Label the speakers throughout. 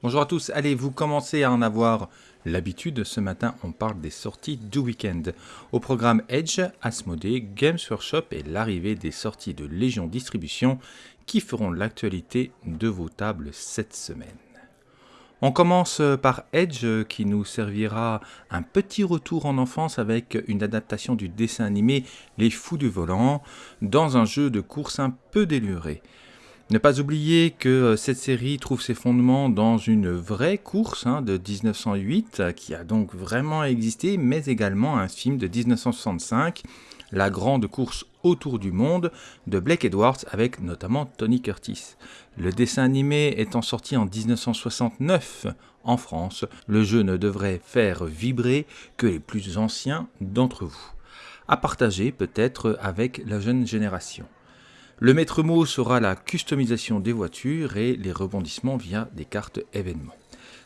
Speaker 1: Bonjour à tous, allez, vous commencez à en avoir l'habitude, ce matin on parle des sorties du week-end. Au programme Edge, Asmodee, Games Workshop et l'arrivée des sorties de Légion Distribution qui feront l'actualité de vos tables cette semaine. On commence par Edge qui nous servira un petit retour en enfance avec une adaptation du dessin animé Les Fous du Volant dans un jeu de course un peu déluré. Ne pas oublier que euh, cette série trouve ses fondements dans une vraie course hein, de 1908 qui a donc vraiment existé, mais également un film de 1965, La grande course autour du monde de Blake Edwards avec notamment Tony Curtis. Le dessin animé étant sorti en 1969 en France, le jeu ne devrait faire vibrer que les plus anciens d'entre vous. À partager peut-être avec la jeune génération. Le maître mot sera la customisation des voitures et les rebondissements via des cartes événements.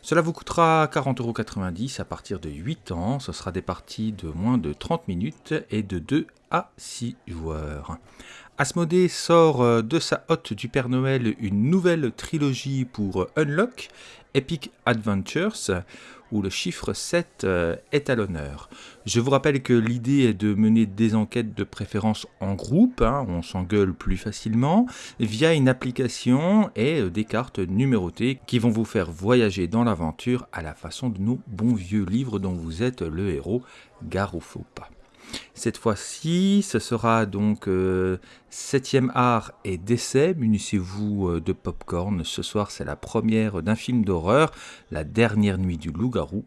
Speaker 1: Cela vous coûtera 40,90€ à partir de 8 ans. Ce sera des parties de moins de 30 minutes et de 2 à 6 joueurs. Asmodée sort euh, de sa hotte du Père Noël une nouvelle trilogie pour Unlock, Epic Adventures, où le chiffre 7 euh, est à l'honneur. Je vous rappelle que l'idée est de mener des enquêtes de préférence en groupe, hein, on s'engueule plus facilement, via une application et euh, des cartes numérotées qui vont vous faire voyager dans l'aventure à la façon de nos bons vieux livres dont vous êtes le héros, gare. Cette fois-ci, ce sera donc 7 euh, art et décès. Munissez-vous euh, de popcorn. Ce soir, c'est la première d'un film d'horreur, La dernière nuit du loup-garou.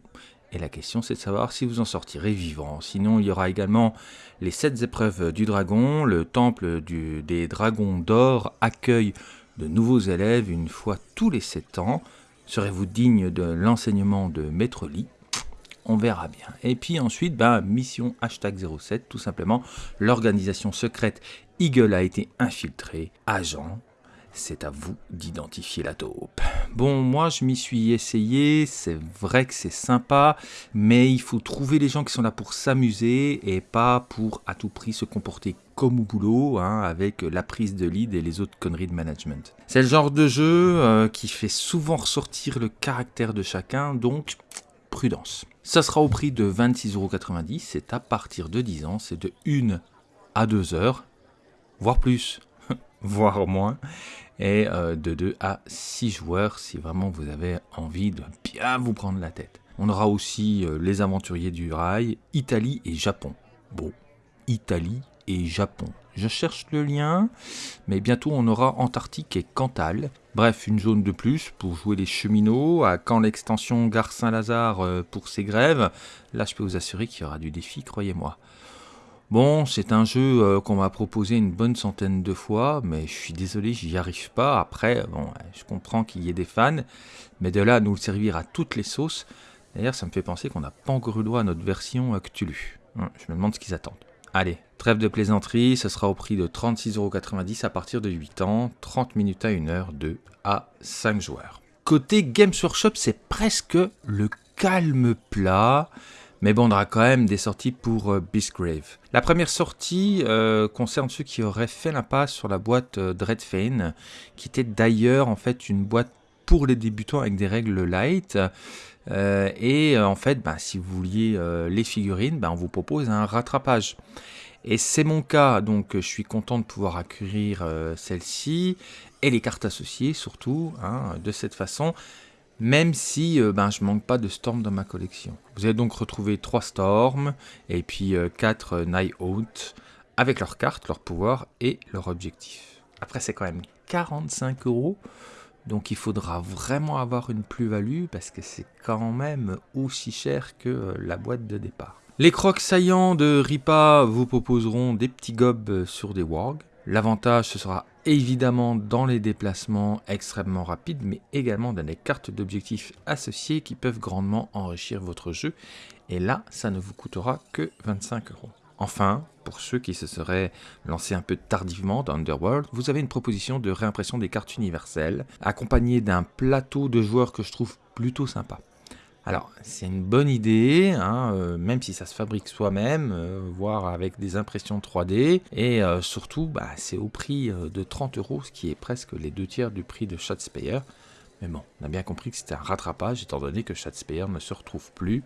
Speaker 1: Et la question, c'est de savoir si vous en sortirez vivant. Sinon, il y aura également les sept épreuves du dragon. Le temple des dragons d'or accueille de nouveaux élèves une fois tous les sept ans. Serez-vous digne de l'enseignement de Maître Lee? On verra bien. Et puis ensuite, bah, mission hashtag 07, tout simplement, l'organisation secrète Eagle a été infiltrée. Agent, c'est à vous d'identifier la taupe. Bon, moi je m'y suis essayé, c'est vrai que c'est sympa, mais il faut trouver les gens qui sont là pour s'amuser et pas pour à tout prix se comporter comme au boulot, hein, avec la prise de lead et les autres conneries de management. C'est le genre de jeu euh, qui fait souvent ressortir le caractère de chacun, donc prudence. Ça sera au prix de 26,90€, c'est à partir de 10 ans, c'est de 1 à 2 heures, voire plus, voire moins, et euh, de 2 à 6 joueurs si vraiment vous avez envie de bien vous prendre la tête. On aura aussi euh, les aventuriers du rail, Italie et Japon. Bon, Italie et Japon. Je cherche le lien, mais bientôt on aura Antarctique et Cantal. Bref, une zone de plus pour jouer les cheminots, à quand l'extension Gare Saint-Lazare euh, pour ses grèves? Là, je peux vous assurer qu'il y aura du défi, croyez-moi. Bon, c'est un jeu euh, qu'on m'a proposé une bonne centaine de fois, mais je suis désolé, j'y arrive pas. Après, bon, je comprends qu'il y ait des fans, mais de là à nous le servir à toutes les sauces, d'ailleurs, ça me fait penser qu'on n'a pas encore eu droit à notre version Cthulhu. Hum, je me demande ce qu'ils attendent. Allez, trêve de plaisanterie, ce sera au prix de 36,90€ à partir de 8 ans, 30 minutes à 1 heure, 2 à 5 joueurs. Côté Games Workshop, c'est presque le calme plat. Mais bon, on aura quand même des sorties pour euh, Beastgrave. La première sortie euh, concerne ceux qui auraient fait l'impasse sur la boîte euh, Dreadfane, qui était d'ailleurs en fait une boîte pour les débutants avec des règles light. Euh, et euh, en fait, ben, si vous vouliez euh, les figurines, ben, on vous propose un rattrapage. Et c'est mon cas, donc je suis content de pouvoir acquérir celle-ci et les cartes associées surtout, hein, de cette façon, même si ben, je manque pas de Storm dans ma collection. Vous allez donc retrouver 3 Storm et puis 4 Night Out avec leurs cartes, leurs pouvoirs et leurs objectifs. Après, c'est quand même 45 euros. Donc il faudra vraiment avoir une plus-value parce que c'est quand même aussi cher que euh, la boîte de départ. Les crocs saillants de Ripa vous proposeront des petits gobs sur des wargs. L'avantage ce sera évidemment dans les déplacements extrêmement rapides mais également dans les cartes d'objectifs associées qui peuvent grandement enrichir votre jeu. Et là ça ne vous coûtera que 25 euros. Enfin, pour ceux qui se seraient lancés un peu tardivement dans Underworld, vous avez une proposition de réimpression des cartes universelles, accompagnée d'un plateau de joueurs que je trouve plutôt sympa. Alors, c'est une bonne idée, hein, euh, même si ça se fabrique soi-même, euh, voire avec des impressions 3D, et euh, surtout, bah, c'est au prix de 30 euros, ce qui est presque les deux tiers du prix de Shadespire. Mais bon, on a bien compris que c'était un rattrapage étant donné que Shadowspear ne se retrouve plus.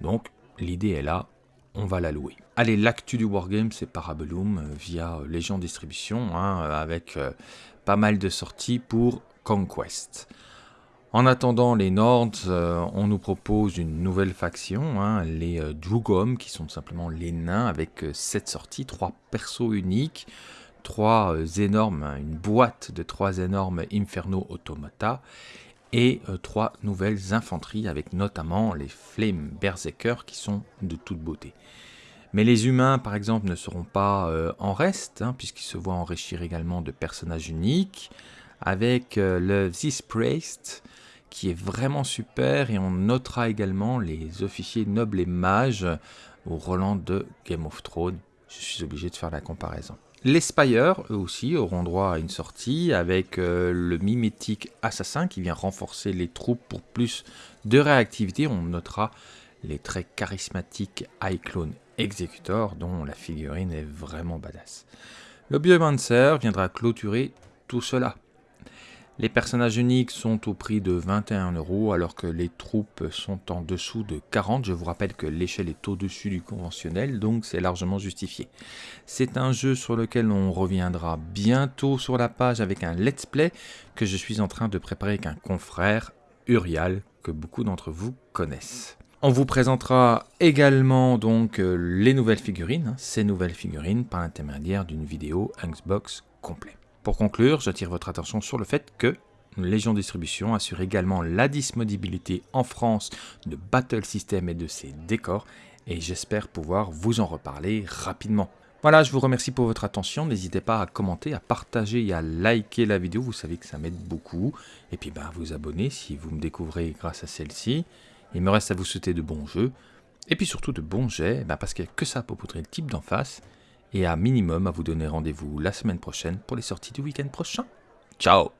Speaker 1: Donc l'idée est là, on va la louer. Allez, l'actu du Wargame, c'est Parabellum euh, via euh, Légion Distribution, hein, avec euh, pas mal de sorties pour Conquest. En attendant les Nords, on nous propose une nouvelle faction, hein, les Drugom, qui sont simplement les nains, avec 7 sorties, 3 persos uniques, 3 énormes, hein, une boîte de 3 énormes Inferno Automata, et 3 nouvelles infanteries, avec notamment les Flame Berserker, qui sont de toute beauté. Mais les humains, par exemple, ne seront pas euh, en reste, hein, puisqu'ils se voient enrichir également de personnages uniques, avec euh, le This Priest, qui est vraiment super, et on notera également les officiers nobles et mages au Roland de Game of Thrones. Je suis obligé de faire la comparaison. Les Spires, eux aussi, auront droit à une sortie avec euh, le mimétique assassin qui vient renforcer les troupes pour plus de réactivité. On notera les très charismatiques iClone Executor dont la figurine est vraiment badass. Le Biomancer viendra clôturer tout cela. Les personnages uniques sont au prix de 21 euros alors que les troupes sont en dessous de 40. Je vous rappelle que l'échelle est au-dessus du conventionnel donc c'est largement justifié. C'est un jeu sur lequel on reviendra bientôt sur la page avec un let's play que je suis en train de préparer avec un confrère, Urial, que beaucoup d'entre vous connaissent. On vous présentera également donc euh, les nouvelles figurines, hein, ces nouvelles figurines par l'intermédiaire d'une vidéo Xbox complet. Pour conclure, j'attire votre attention sur le fait que Légion Distribution assure également la disponibilité en France de Battle System et de ses décors et j'espère pouvoir vous en reparler rapidement. Voilà, je vous remercie pour votre attention. N'hésitez pas à commenter, à partager et à liker la vidéo. Vous savez que ça m'aide beaucoup. Et puis, à vous abonner si vous me découvrez grâce à celle-ci. Il me reste à vous souhaiter de bons jeux, et puis surtout de bons jets, bah, parce qu'il n'y a que ça pour poudrer le type d'en face, et à minimum à vous donner rendez-vous la semaine prochaine pour les sorties du week-end prochain. Ciao